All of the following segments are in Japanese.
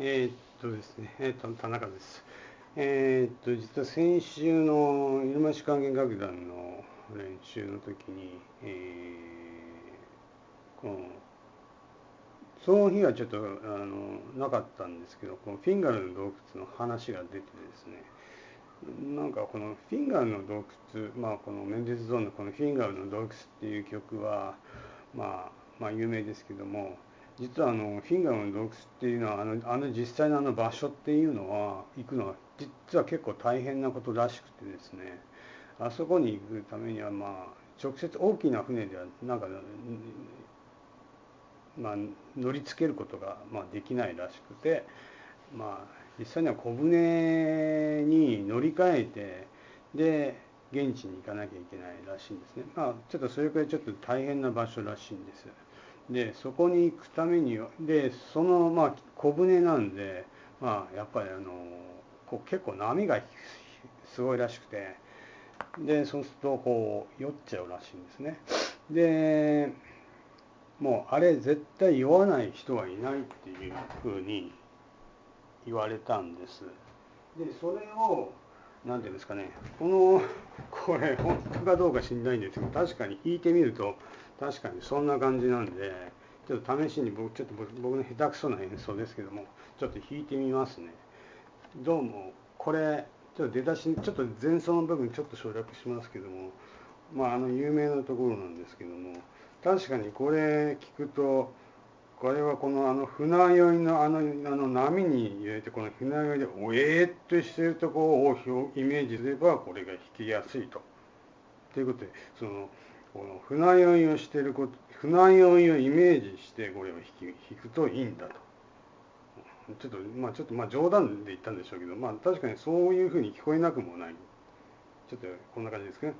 えー、っとですね、えー、っと、田中です。えー、っと、実は先週の入間市管弦楽団の練習の時に、えー、この、その日はちょっとあのなかったんですけど、このフィンガーの洞窟の話が出てですね、なんかこのフィンガーの洞窟、まあこのメンデスゾーンのこのフィンガーの洞窟っていう曲は、まあ、まあ有名ですけども、実はあのフィンガーの洞窟っていうのはあのあの実際のあの場所っていうのは行くのは実は結構大変なことらしくてですねあそこに行くためにはまあ直接大きな船ではなんか、まあ、乗りつけることがまできないらしくてまあ実際には小舟に乗り換えてで現地に行かなきゃいけないらしいんですねまあちょっとそれくらいちょっと大変な場所らしいんです。でそこに行くためにでそのまあ小舟なんでまあやっぱりあのこう結構波がすごいらしくてでそうするとこう酔っちゃうらしいんですね。でもうあれ絶対酔わない人はいないっていうふうに言われたんです。でそれを何ていうんですかね。このこれ本当かどうか知んないんですけど確かに弾いてみると確かにそんな感じなんでちょっと試しに僕ちょっと僕の下手くそな演奏ですけどもちょっと弾いてみますね。どうもこれちょっと出だしちょっと前奏の部分ちょっと省略しますけどもまああの有名なところなんですけども確かにこれ聞くとこれはこのあの船酔いのあのあの波に入れてこの船酔いでおえーっとしてるところをイメージすればこれが弾きやすいと。ということでそのこの船酔いをしてること船酔いをイメージしてこれを弾弾くといいんだと。ちょっとまあちょっとまあ冗談で言ったんでしょうけどまあ確かにそういうふうに聞こえなくもない。ちょっとこんな感じですかね。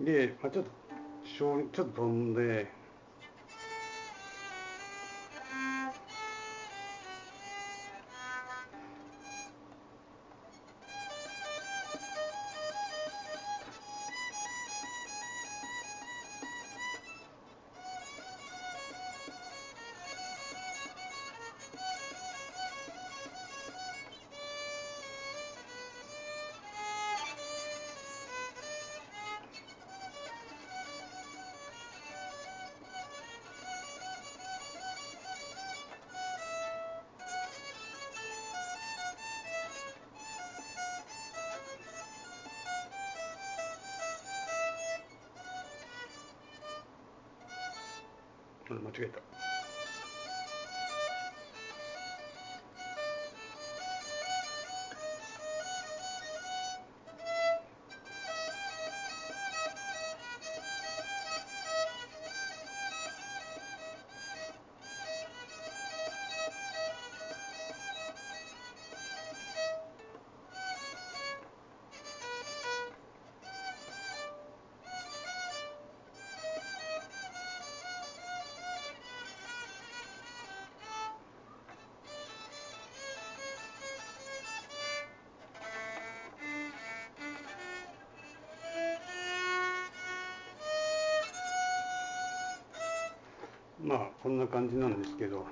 で、まあ、ちょっとちょっと飛んで間違えた。まあこんな感じなんですけど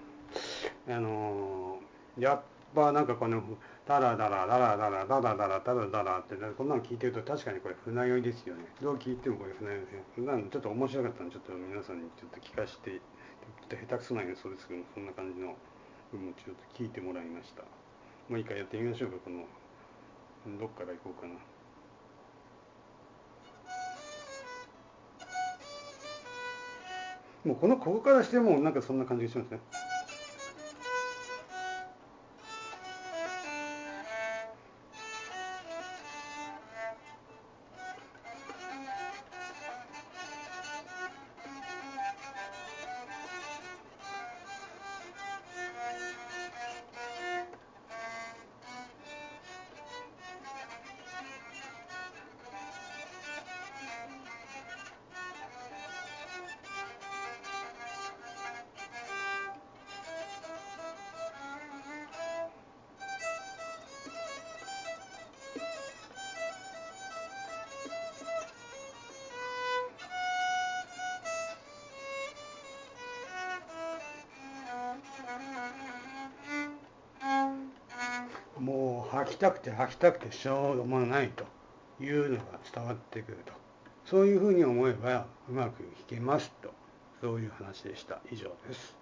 あのやっぱなんかこのタラダラダラダラダラダラダラダラってこんなの聞いてると確かにこれ船酔いですよね。どう聞いてもこれ船酔いですよちょっと面白かったのでちょっと皆さんにちょっと聞かせてちょっと下手くそな演奏ですけどもそんな感じの部分をちょっと聞いてもらいました。もう一回やってみましょうかこのどっから行こうかな。もうこのここからしてもなんかそんな感じがしますね。もう吐きたくて吐きたくてしょうがないというのが伝わってくると。そういうふうに思えばうまく弾けますと。そういう話でした。以上です。